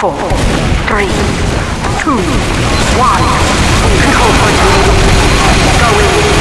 four, three, two, one. Control point. Go in.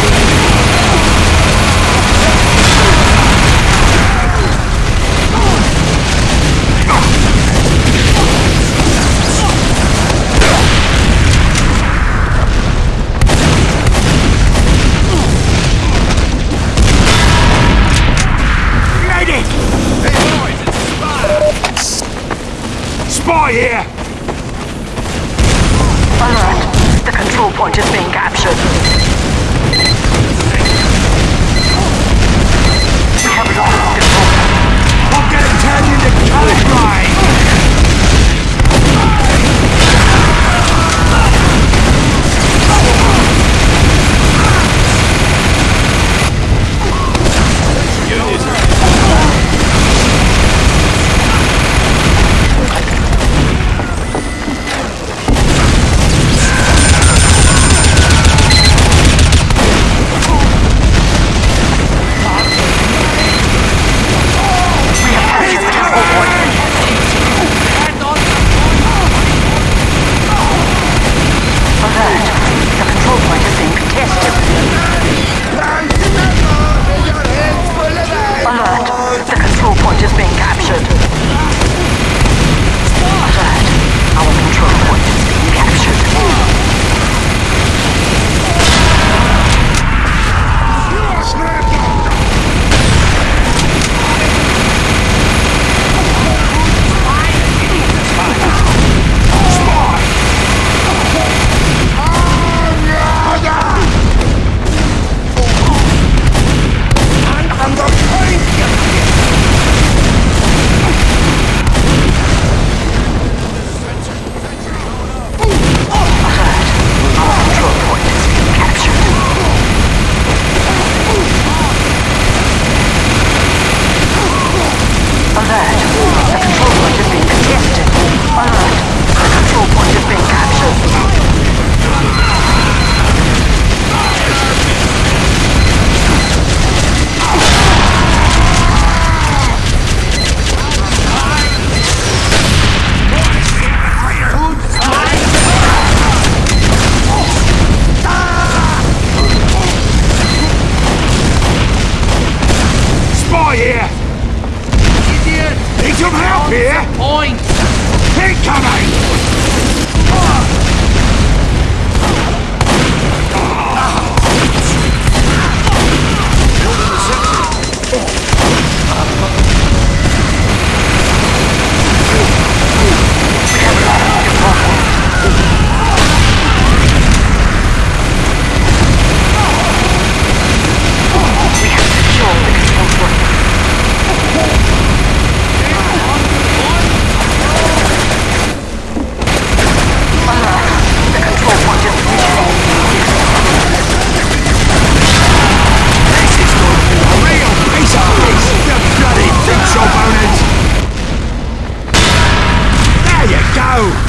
Oh!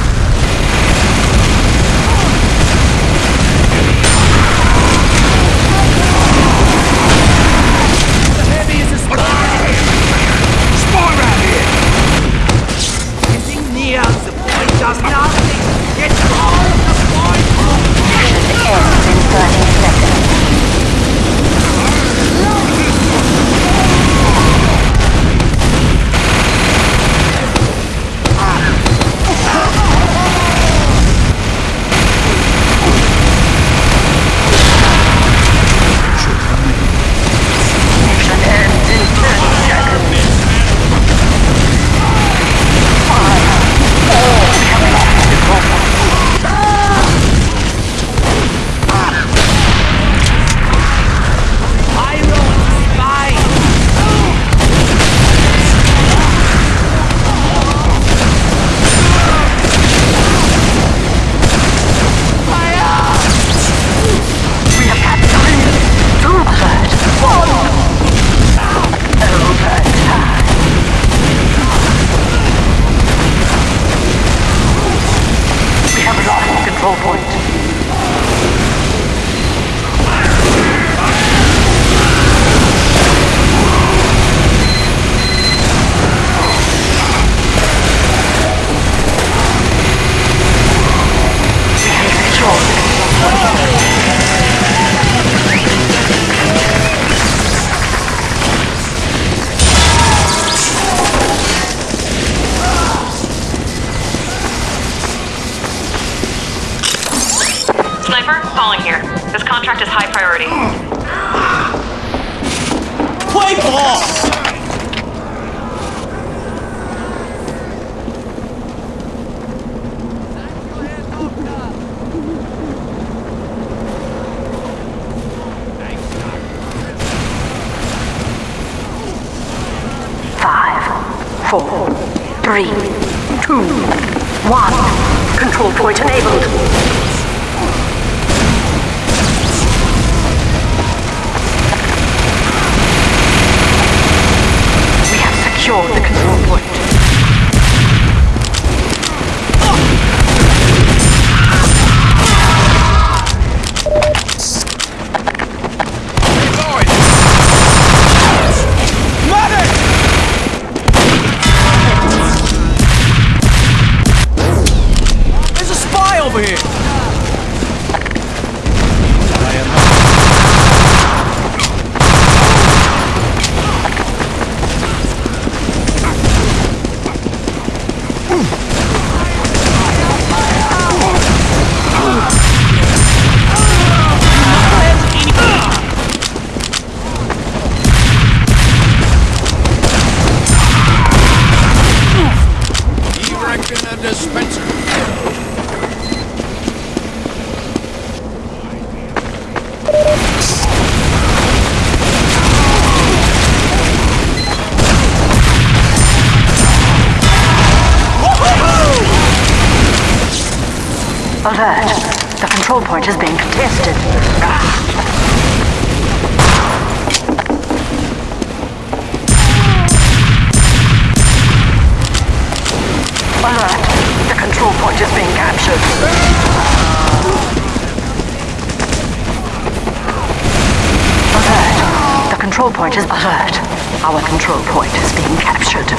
Alert. The control point is alert. Our control point is being captured.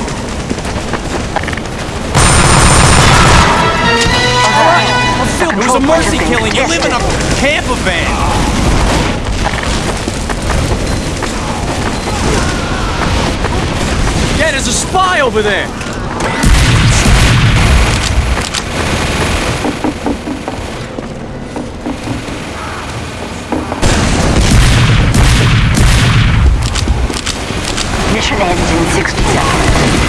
Alert. The It was a control point is mercy killing. You live in a camper van. Yeah, there's a spy over there. Ends in 60 seconds.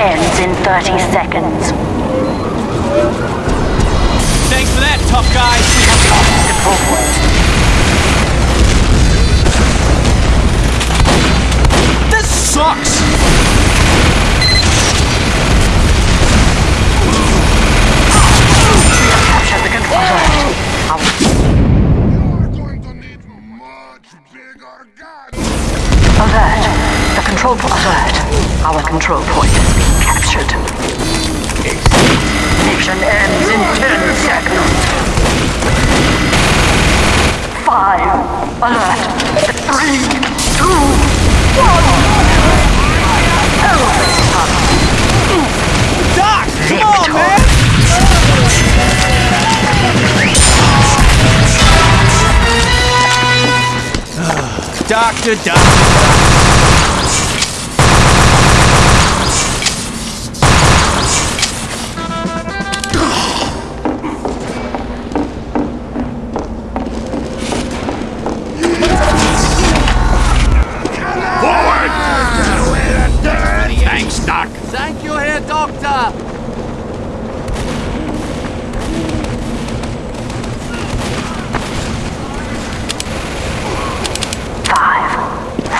Ends in 30 seconds. Thanks for that, tough guy. This sucks. Capture the control point. Our You're going to need much bigger guns. alert. The control point. Alert. Our control point captured. Mission ends in 10 seconds. Five. Alert. Three, two, one. Elephant up. Doc, come on, man. Doctor, doctor.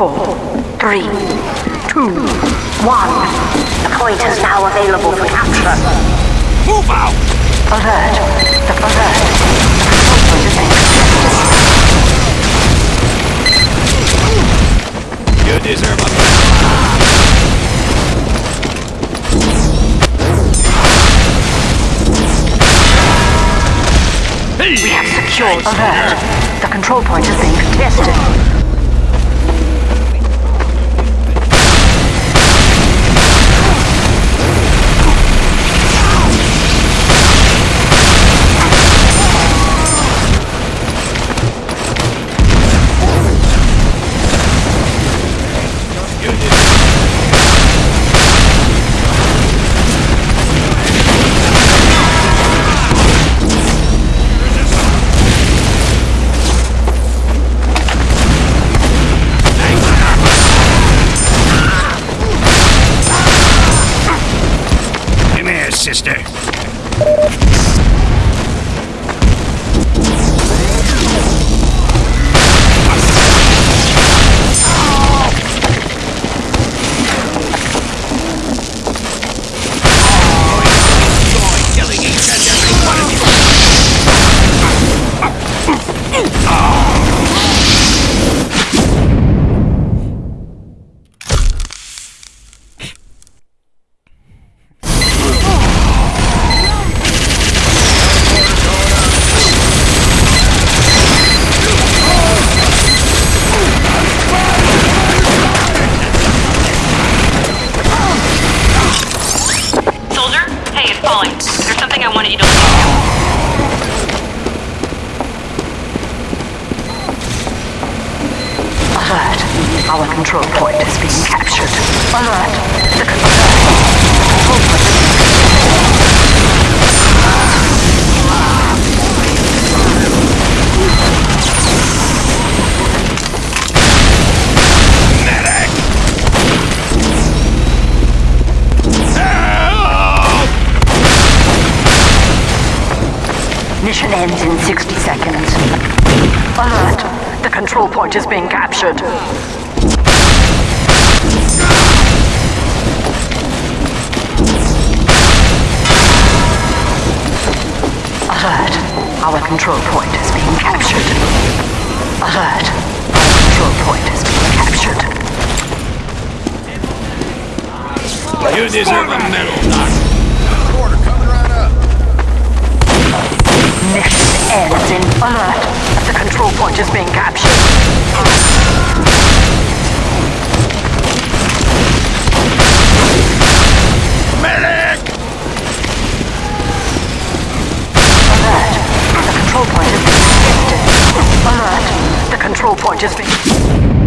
Four, three, two, one. The point is now available for capture. Move out! Alert. The alert. The control point is being contested. You deserve a We have secured alert. The control control point is being contested. Here, Mission ends in 60 seconds. Alert. The control point is being captured. Alert. Our control point is being captured. Alert. Our control point is being captured. You deserve a medal, Doc. Order coming right up. Mission ends in alert. The control point is being captured. Medic! Alert. The control point is being contested. Alert. The control point is being...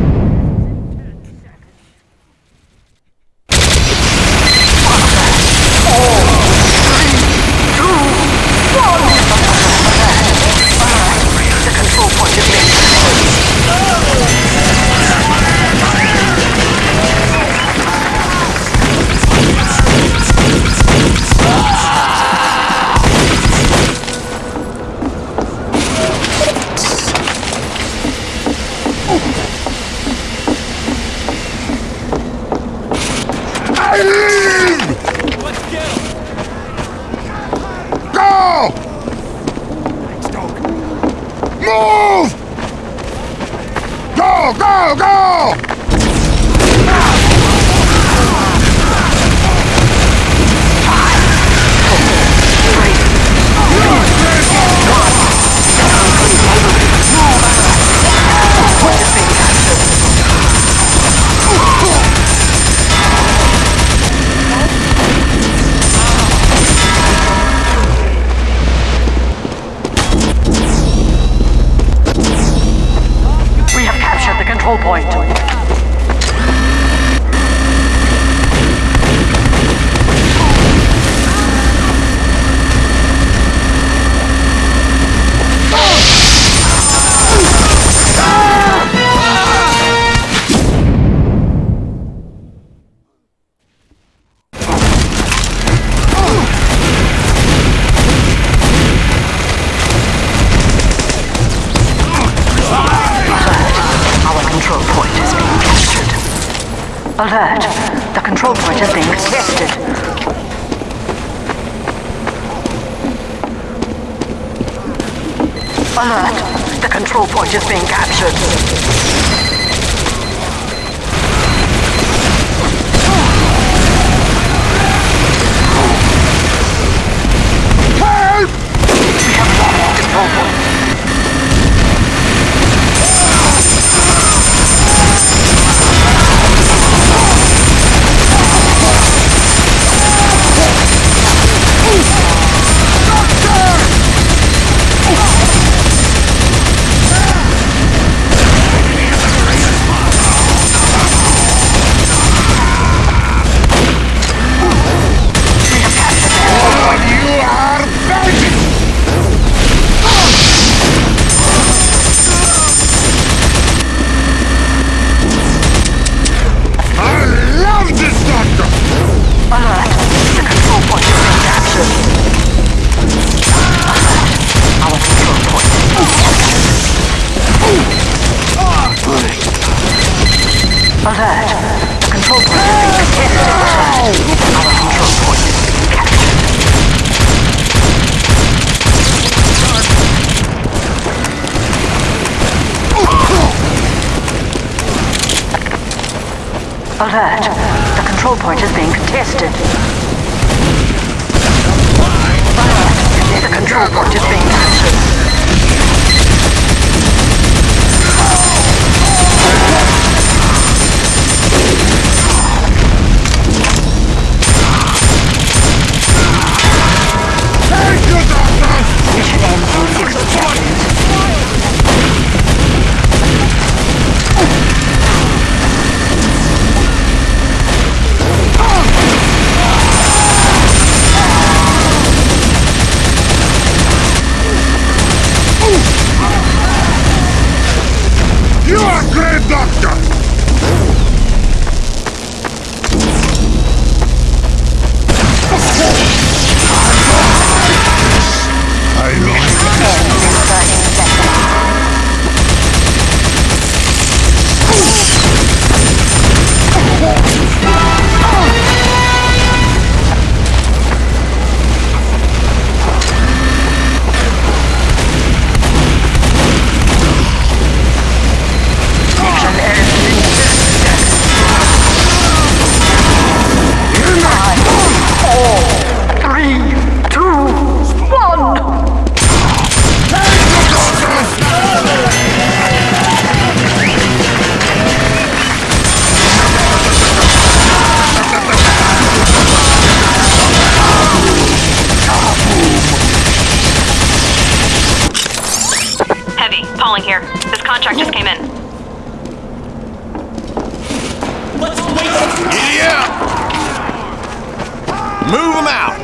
Move them out!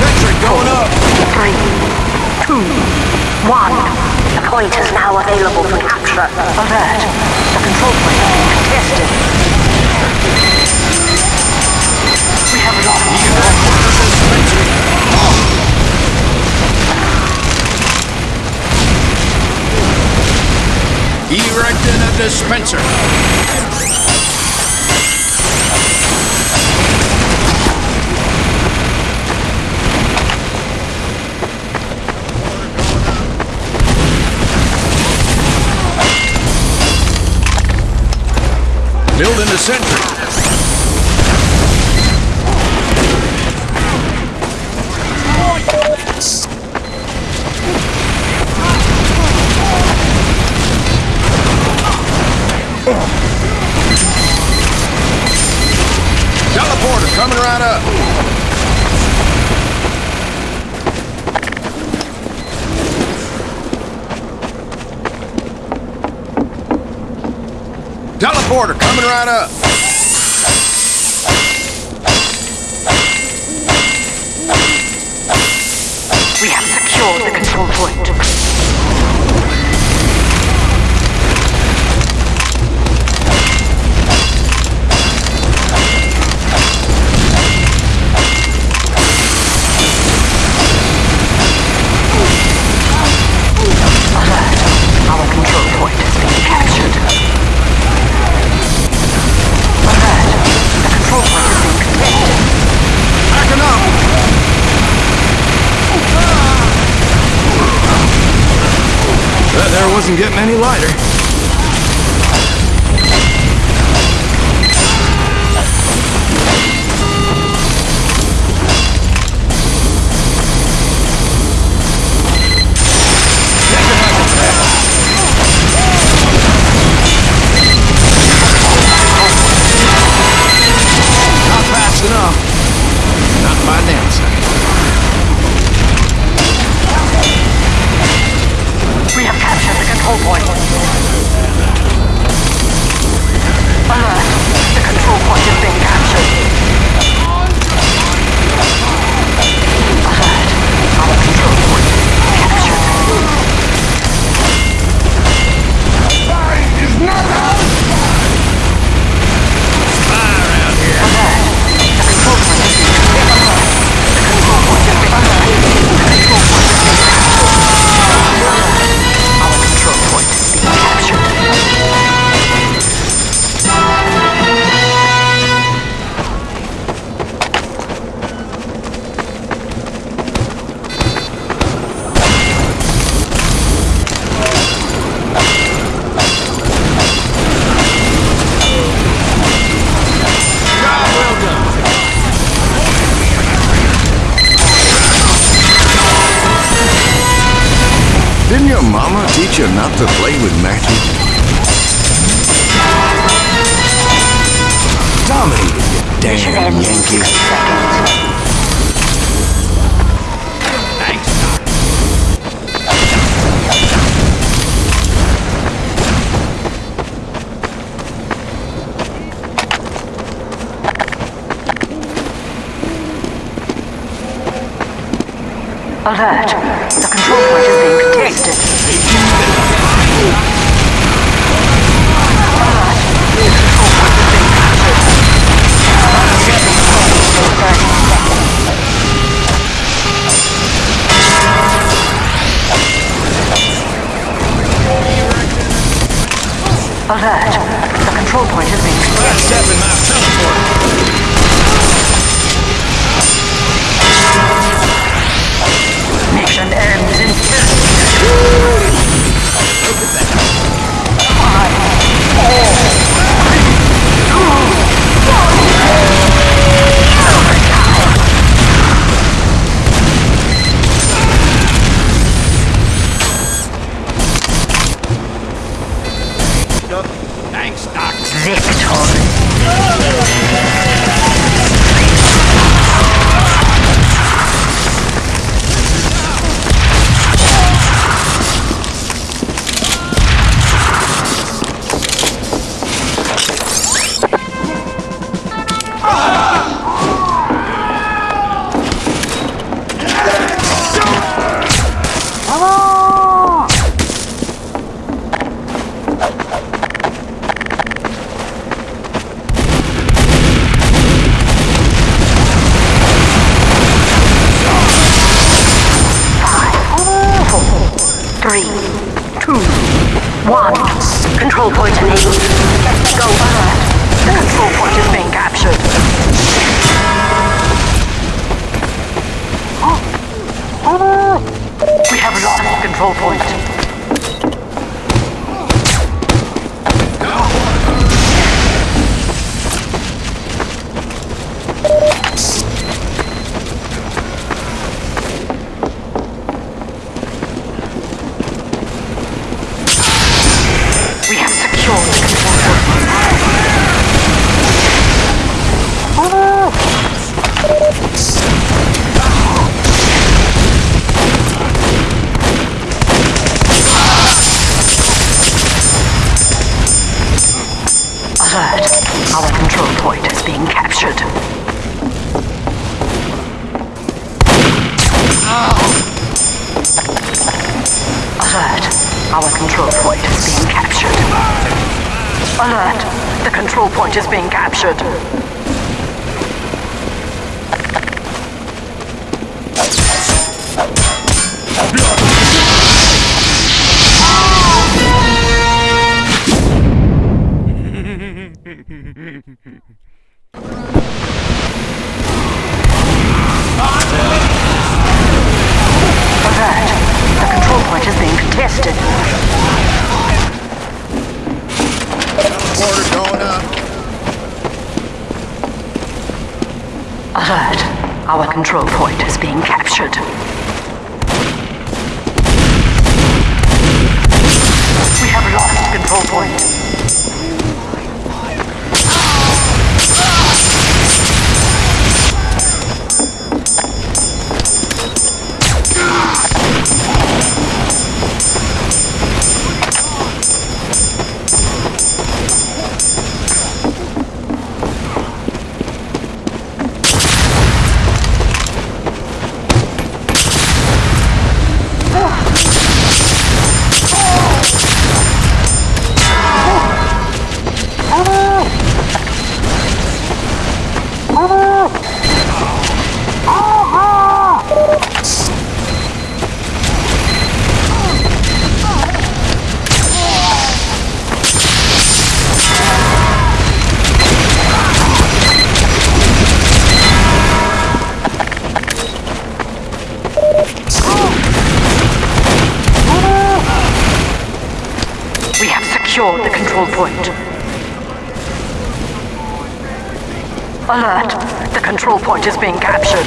Sentry going up! Three, two, one. The point is now available for capture. Alert. The control point is contested. erected a dispenser. Building a sentry. Coming right up. Teleporter coming right up. We have secured the control point. doesn't get many lighter. teach you not to play with matches? Dominated, you damn Yankees. Alert. The control point is being contained. just being captured. control point is being captured. We have lost control point. The control point is being captured.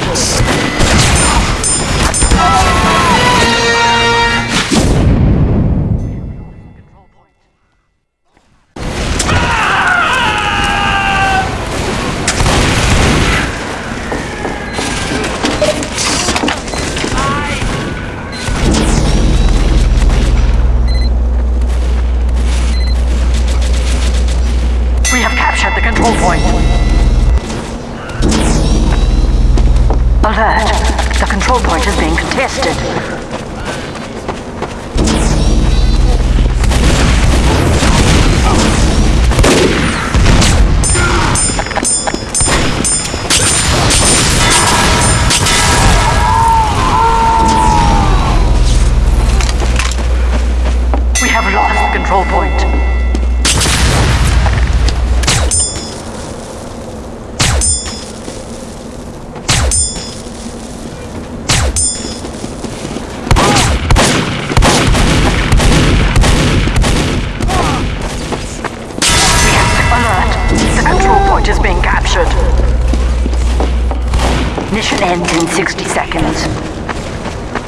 Mission ends in 60 seconds.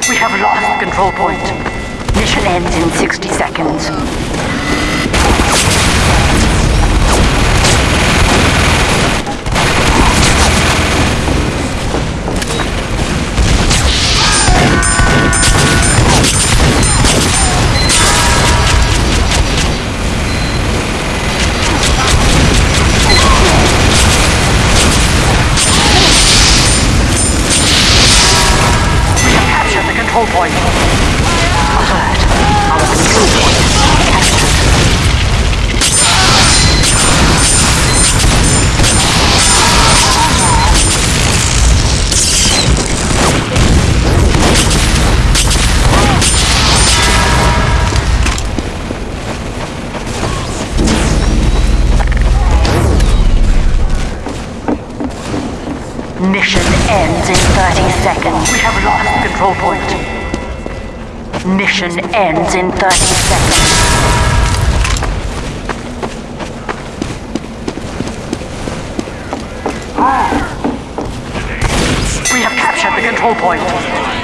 We have lost control point. Mission ends in 60 seconds. Mission ends in 30 seconds. We have lost control point. Mission ends in 30 seconds. We have captured the control point.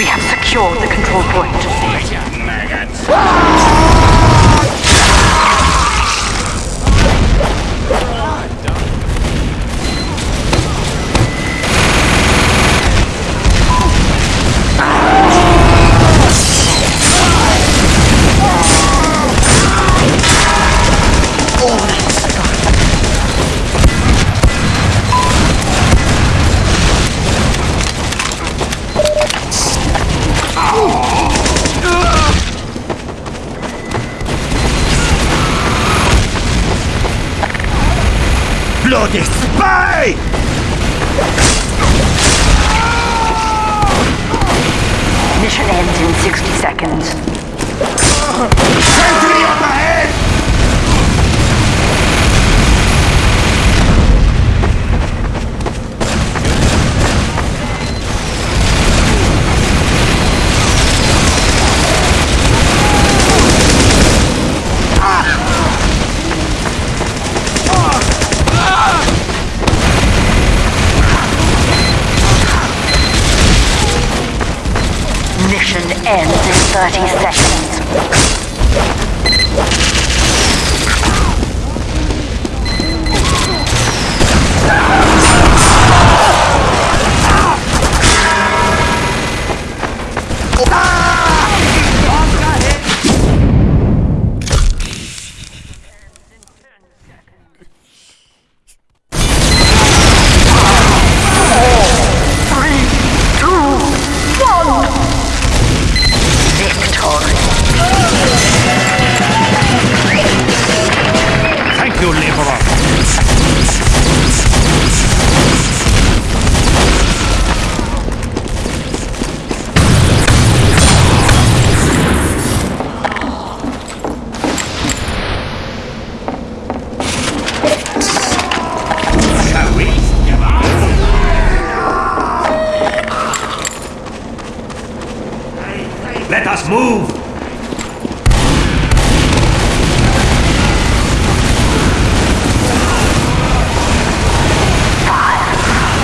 We have secured the control point. Seconds. Ends in 30 seconds.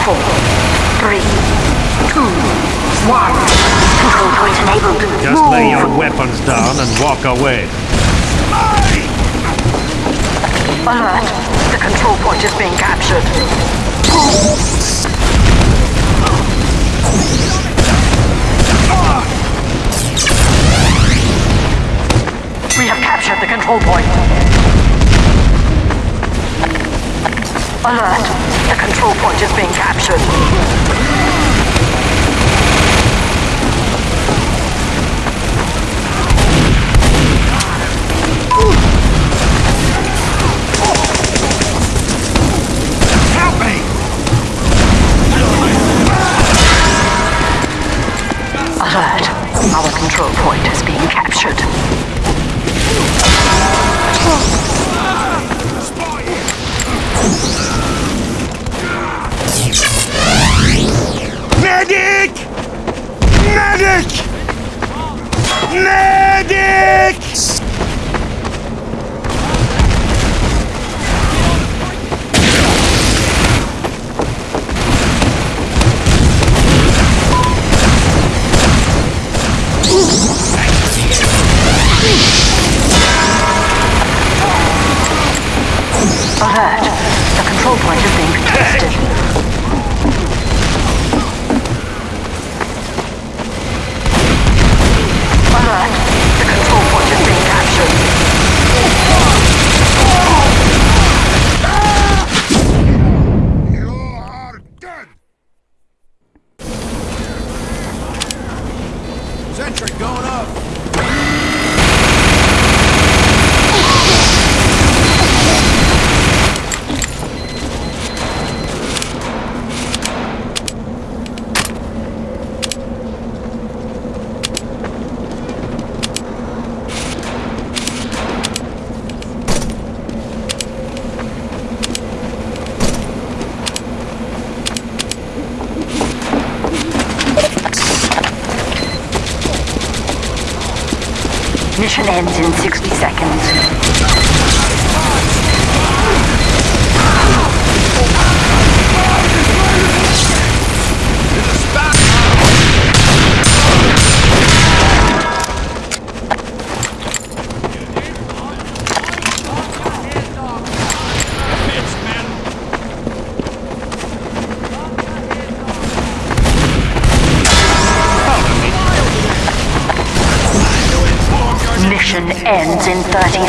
Four, three, two, one. Control point enabled. Just Move. lay your weapons down and walk away. Alert. The control point is being captured. We have captured the control point. Alert. The control point is being captured. Help me! Alert. Our control point is being captured. Medic! Medic! Ends